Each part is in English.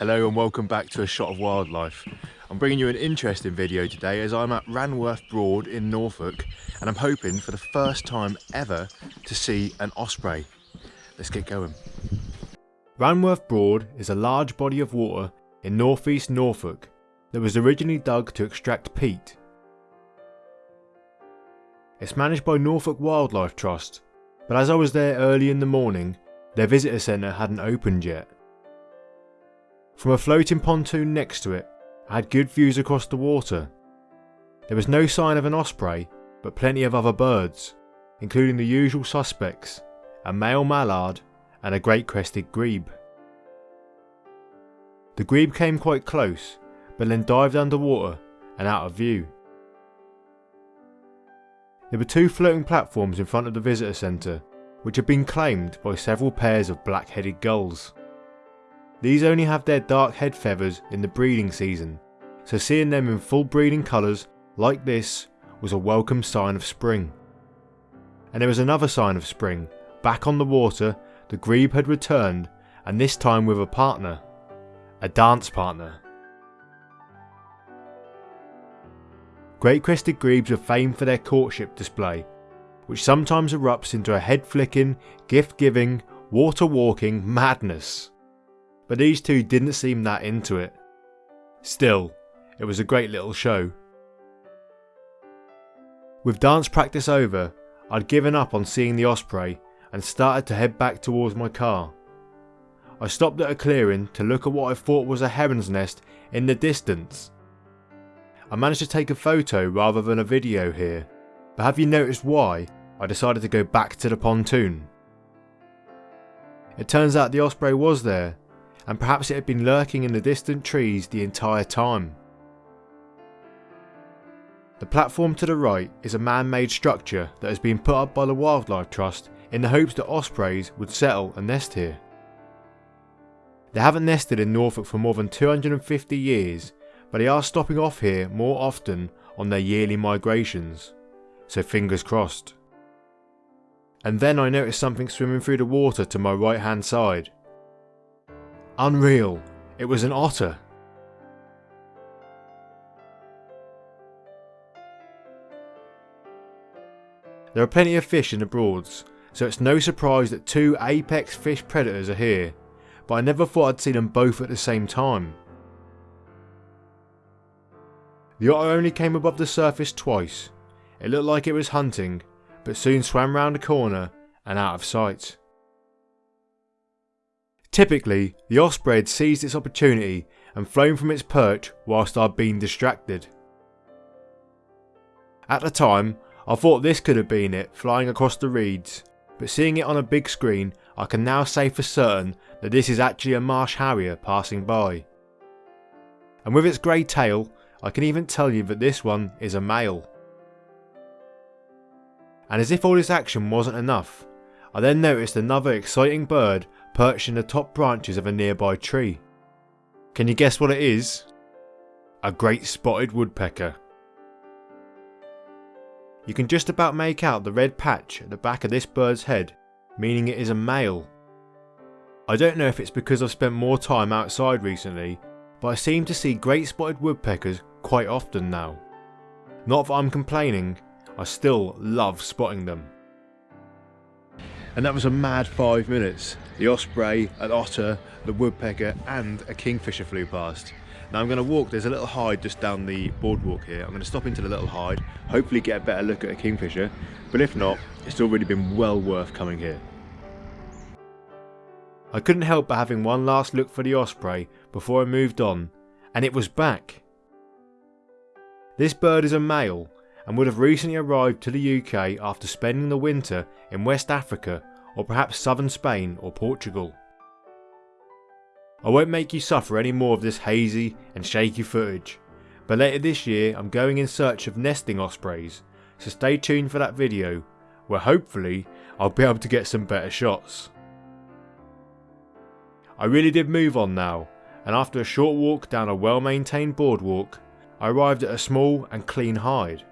Hello and welcome back to A Shot of Wildlife. I'm bringing you an interesting video today as I'm at Ranworth Broad in Norfolk and I'm hoping for the first time ever to see an osprey. Let's get going. Ranworth Broad is a large body of water in northeast Norfolk that was originally dug to extract peat. It's managed by Norfolk Wildlife Trust, but as I was there early in the morning, their visitor centre hadn't opened yet. From a floating pontoon next to it, I had good views across the water. There was no sign of an osprey, but plenty of other birds, including the usual suspects, a male mallard and a great crested grebe. The grebe came quite close, but then dived underwater and out of view. There were two floating platforms in front of the visitor centre, which had been claimed by several pairs of black-headed gulls. These only have their dark head feathers in the breeding season, so seeing them in full breeding colours like this was a welcome sign of spring. And there was another sign of spring. Back on the water, the grebe had returned, and this time with a partner. A dance partner. Great crested grebes are famed for their courtship display, which sometimes erupts into a head flicking, gift giving, water walking madness. But these two didn't seem that into it. Still, it was a great little show. With dance practice over, I'd given up on seeing the osprey and started to head back towards my car. I stopped at a clearing to look at what I thought was a heron's nest in the distance I managed to take a photo rather than a video here, but have you noticed why I decided to go back to the pontoon? It turns out the osprey was there, and perhaps it had been lurking in the distant trees the entire time. The platform to the right is a man-made structure that has been put up by the Wildlife Trust in the hopes that ospreys would settle and nest here. They haven't nested in Norfolk for more than 250 years but they are stopping off here more often on their yearly migrations, so fingers crossed. And then I noticed something swimming through the water to my right hand side. Unreal, it was an otter. There are plenty of fish in the Broads, so it's no surprise that two apex fish predators are here, but I never thought I'd see them both at the same time. The otter only came above the surface twice. It looked like it was hunting, but soon swam round a corner and out of sight. Typically, the osprey had seized its opportunity and flown from its perch whilst I'd been distracted. At the time, I thought this could have been it flying across the reeds, but seeing it on a big screen, I can now say for certain that this is actually a marsh harrier passing by. And with its grey tail I can even tell you that this one is a male. And as if all this action wasn't enough, I then noticed another exciting bird perched in the top branches of a nearby tree. Can you guess what it is? A great spotted woodpecker. You can just about make out the red patch at the back of this bird's head, meaning it is a male. I don't know if it's because I've spent more time outside recently, but I seem to see great spotted woodpeckers quite often now. Not that I'm complaining, I still love spotting them. And that was a mad five minutes. The osprey, an otter, the woodpecker and a kingfisher flew past. Now I'm going to walk, there's a little hide just down the boardwalk here. I'm going to stop into the little hide, hopefully get a better look at a kingfisher, but if not, it's already been well worth coming here. I couldn't help but having one last look for the osprey before I moved on, and it was back. This bird is a male and would have recently arrived to the UK after spending the winter in West Africa or perhaps southern Spain or Portugal. I won't make you suffer any more of this hazy and shaky footage, but later this year I'm going in search of nesting ospreys, so stay tuned for that video where hopefully I'll be able to get some better shots. I really did move on now, and after a short walk down a well maintained boardwalk, I arrived at a small and clean hide.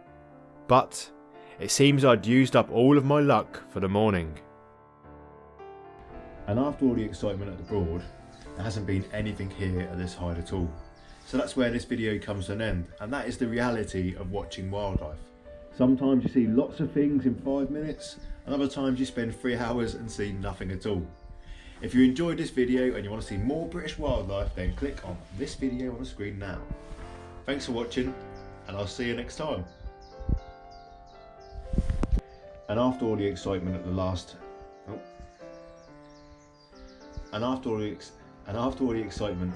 But it seems I'd used up all of my luck for the morning. And after all the excitement at the Broad, there hasn't been anything here at this height at all. So that's where this video comes to an end, and that is the reality of watching wildlife. Sometimes you see lots of things in five minutes, and other times you spend three hours and see nothing at all. If you enjoyed this video and you want to see more British wildlife, then click on this video on the screen now. Thanks for watching, and I'll see you next time. And after all the excitement at the last, oh, and after all the ex- and after all the excitement.